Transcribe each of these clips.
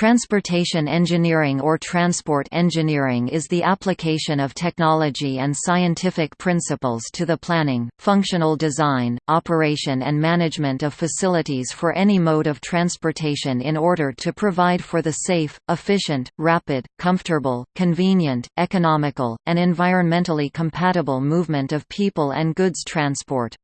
Transportation engineering or transport engineering is the application of technology and scientific principles to the planning, functional design, operation and management of facilities for any mode of transportation in order to provide for the safe, efficient, rapid, comfortable, convenient, economical, and environmentally compatible movement of people and goods transport.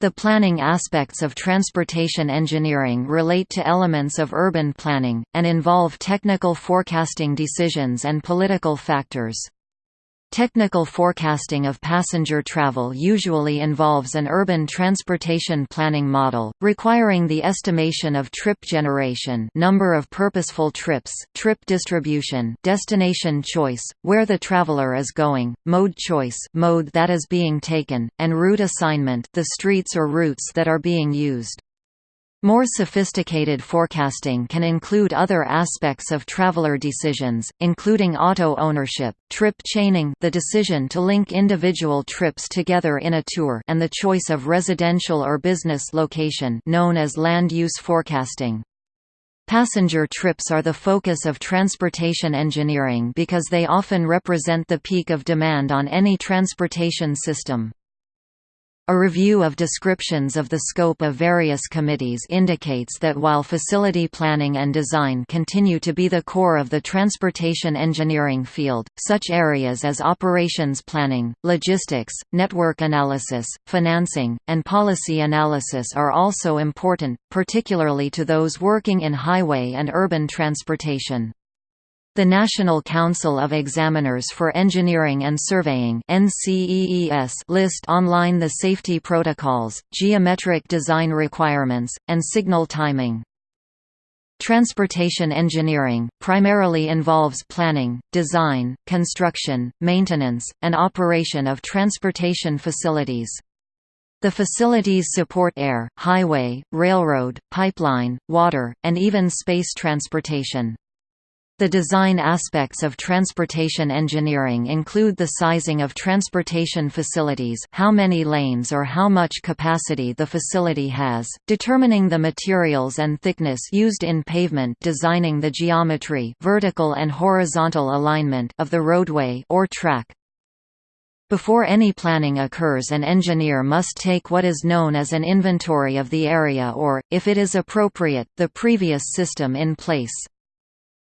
The planning aspects of transportation engineering relate to elements of urban planning, and involve technical forecasting decisions and political factors. Technical forecasting of passenger travel usually involves an urban transportation planning model, requiring the estimation of trip generation number of purposeful trips, trip distribution destination choice, where the traveler is going, mode choice mode that is being taken, and route assignment the streets or routes that are being used. More sophisticated forecasting can include other aspects of traveler decisions, including auto ownership, trip chaining the decision to link individual trips together in a tour and the choice of residential or business location known as land use forecasting. Passenger trips are the focus of transportation engineering because they often represent the peak of demand on any transportation system. A review of descriptions of the scope of various committees indicates that while facility planning and design continue to be the core of the transportation engineering field, such areas as operations planning, logistics, network analysis, financing, and policy analysis are also important, particularly to those working in highway and urban transportation. The National Council of Examiners for Engineering and Surveying list online the safety protocols, geometric design requirements, and signal timing. Transportation engineering, primarily involves planning, design, construction, maintenance, and operation of transportation facilities. The facilities support air, highway, railroad, pipeline, water, and even space transportation. The design aspects of transportation engineering include the sizing of transportation facilities how many lanes or how much capacity the facility has, determining the materials and thickness used in pavement designing the geometry vertical and horizontal alignment of the roadway or track. Before any planning occurs an engineer must take what is known as an inventory of the area or, if it is appropriate, the previous system in place.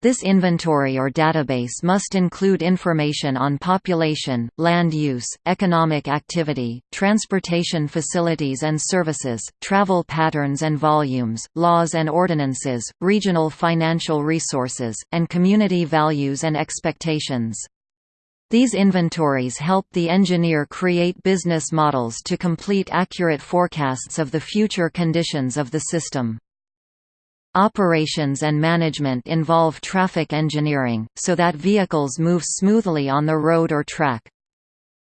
This inventory or database must include information on population, land use, economic activity, transportation facilities and services, travel patterns and volumes, laws and ordinances, regional financial resources, and community values and expectations. These inventories help the engineer create business models to complete accurate forecasts of the future conditions of the system. Operations and management involve traffic engineering, so that vehicles move smoothly on the road or track.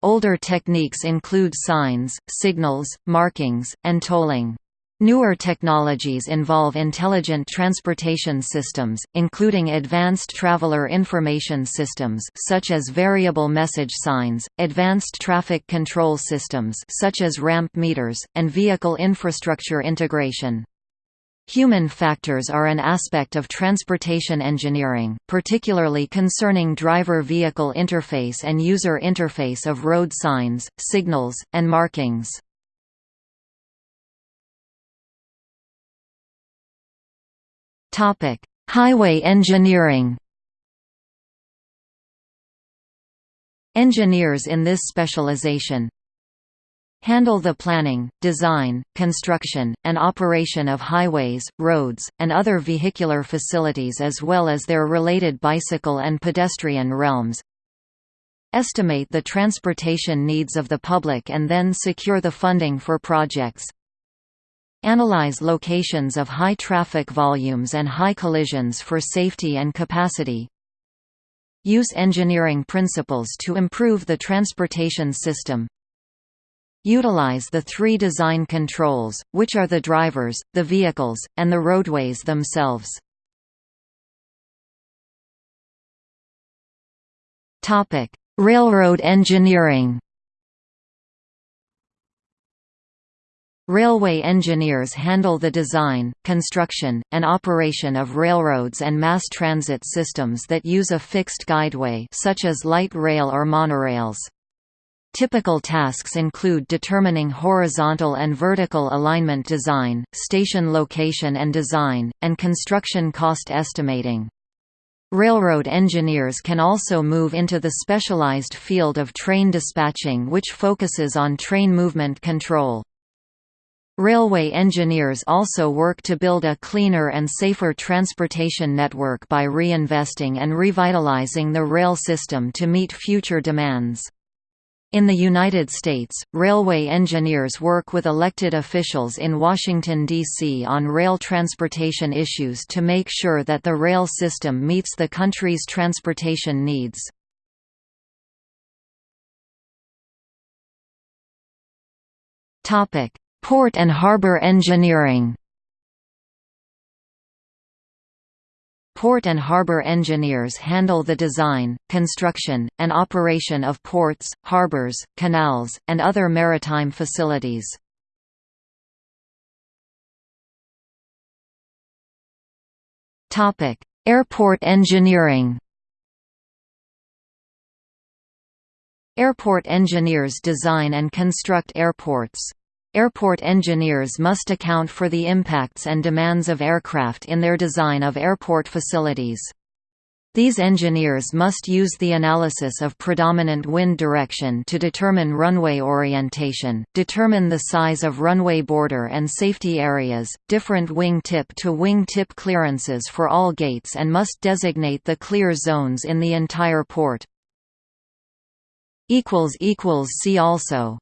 Older techniques include signs, signals, markings, and tolling. Newer technologies involve intelligent transportation systems, including advanced traveler information systems such as variable message signs, advanced traffic control systems such as ramp meters, and vehicle infrastructure integration. Human factors are an aspect of transportation engineering, particularly concerning driver-vehicle interface and user interface of road signs, signals, and markings. Highway engineering Engineers in this specialization, handle the planning, design, construction, and operation of highways, roads, and other vehicular facilities as well as their related bicycle and pedestrian realms. Estimate the transportation needs of the public and then secure the funding for projects. Analyze locations of high traffic volumes and high collisions for safety and capacity. Use engineering principles to improve the transportation system Utilize the three design controls, which are the drivers, the vehicles, and the roadways themselves. Railroad engineering Railway engineers handle the design, construction, and operation of railroads and mass transit systems that use a fixed guideway such as light rail or monorails. Typical tasks include determining horizontal and vertical alignment design, station location and design, and construction cost estimating. Railroad engineers can also move into the specialized field of train dispatching which focuses on train movement control. Railway engineers also work to build a cleaner and safer transportation network by reinvesting and revitalizing the rail system to meet future demands. In the United States, railway engineers work with elected officials in Washington, D.C. on rail transportation issues to make sure that the rail system meets the country's transportation needs. Port and harbor engineering Port and harbor engineers handle the design, construction, and operation of ports, harbors, canals, and other maritime facilities. Airport engineering Airport engineers design and construct airports. Airport engineers must account for the impacts and demands of aircraft in their design of airport facilities. These engineers must use the analysis of predominant wind direction to determine runway orientation, determine the size of runway border and safety areas, different wing tip to wing tip clearances for all gates and must designate the clear zones in the entire port. See also